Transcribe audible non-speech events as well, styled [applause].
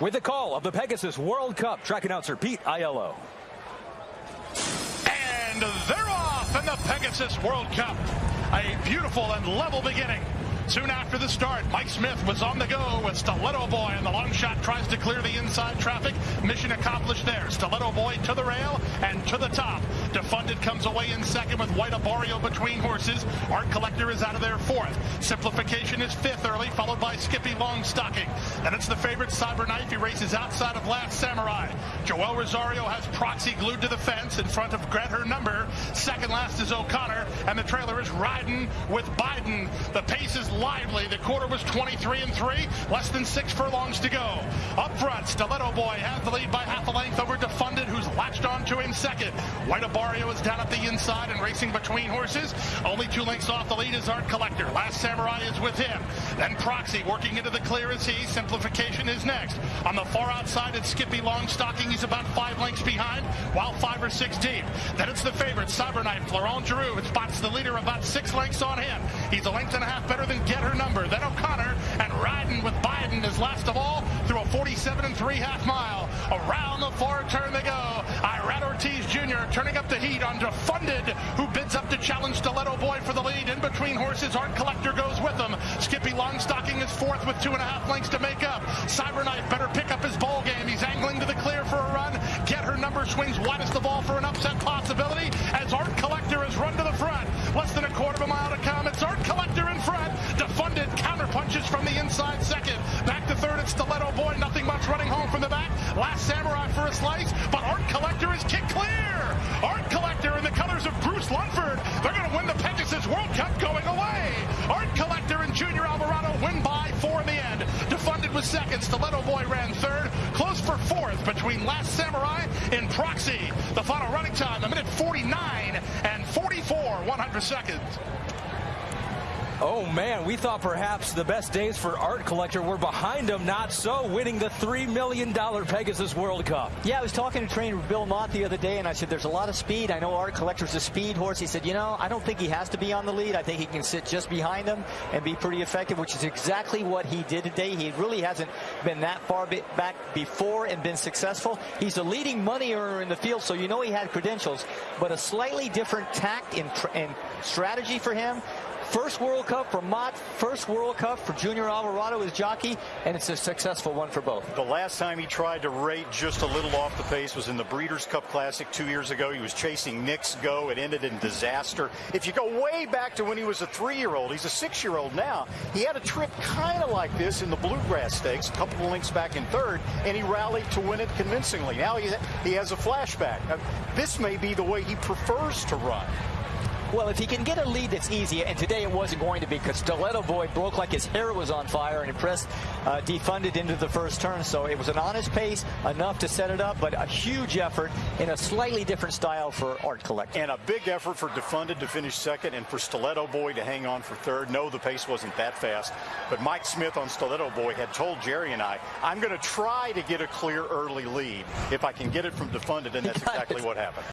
with the call of the Pegasus World Cup, track announcer Pete Aiello. And they're off in the Pegasus World Cup. A beautiful and level beginning. Soon after the start, Mike Smith was on the go with Stiletto Boy, and the long shot tries to clear the inside traffic. Mission accomplished there. Stiletto Boy to the rail and to the top. Defunded comes away in second with White Abarrio between horses. Art Collector is out of there fourth. Simplification is fifth early, followed by Skippy Longstocking. Then it's the favorite Cyberknife. He races outside of Last Samurai. Joel Rosario has Proxy glued to the fence in front of Get Her Number. Second last is O'Connor, and the trailer is riding with Biden. The pace is lively. The quarter was 23 and 3, less than six furlongs to go. Up front, Stiletto Boy has the lead by half a length over Defunded, who's latched on to him second. White Abarrio is down at the inside and racing between horses. Only two lengths off the lead is Art Collector. Last Samurai is with him. Then Proxy working into the clear as he. Simplification is next. On the far outside, it's Skippy Longstocking. He's about five lengths behind, while five or six deep. Then it's the favorite, Cyberknife, Florent Geroux. It spots the leader about six lengths on him. He's a length and a half better than Get Her Number. Then O'Connor and riding with Biden is last of all through a 47 and three half mile. Around the far turn they go. Irad Ortiz Jr. turning up the heat on Defunded, who bids up to challenge Stiletto Boy for the lead. In between horses, Art Collector goes with him. Skippy Longstocking is fourth with two and a half lengths to make up. Cyberknife better pick up his ball game. He's angling to the clear for a run. Get her number swings widest of all for an upset possibility as Art Collector has run to the front. Less than a quarter of a mile to come. It's Art Collector in front. Defunded counter punches from the inside second. Back to third, it's Stiletto Boy. Nothing much running home from the back. Last Samurai for a slice, but Art Collector is kicked clear. Art Collector in the colors of Bruce Lunsford. They're going to win the Pegasus World Cup going away. Art Collector and Junior Alvarado win by four in the end. Defunded was second. Stiletto Boy ran third. Close for fourth between Last Samurai and Proxy. The final running time, a minute 49 and 44 100 seconds. Oh man, we thought perhaps the best days for Art Collector were behind him. Not so, winning the $3 million Pegasus World Cup. Yeah, I was talking to trainer Bill Mott the other day, and I said, there's a lot of speed. I know Art Collector's a speed horse. He said, you know, I don't think he has to be on the lead. I think he can sit just behind him and be pretty effective, which is exactly what he did today. He really hasn't been that far back before and been successful. He's a leading money earner in the field, so you know he had credentials, but a slightly different tact and, and strategy for him. First World Cup for Mott, first World Cup for Junior Alvarado as jockey, and it's a successful one for both. The last time he tried to rate just a little off the pace was in the Breeders' Cup Classic two years ago. He was chasing Knicks Go. It ended in disaster. If you go way back to when he was a three-year-old, he's a six-year-old now. He had a trip kind of like this in the Bluegrass Stakes, a couple of links back in third, and he rallied to win it convincingly. Now he, he has a flashback. Uh, this may be the way he prefers to run. Well, if he can get a lead that's easy, and today it wasn't going to be because Stiletto Boy broke like his hair was on fire and impressed, uh, defunded into the first turn. So it was an honest pace, enough to set it up, but a huge effort in a slightly different style for Art Collector. And a big effort for defunded to finish second and for Stiletto Boy to hang on for third. No, the pace wasn't that fast, but Mike Smith on Stiletto Boy had told Jerry and I, I'm going to try to get a clear early lead if I can get it from defunded, and that's [laughs] exactly what happened.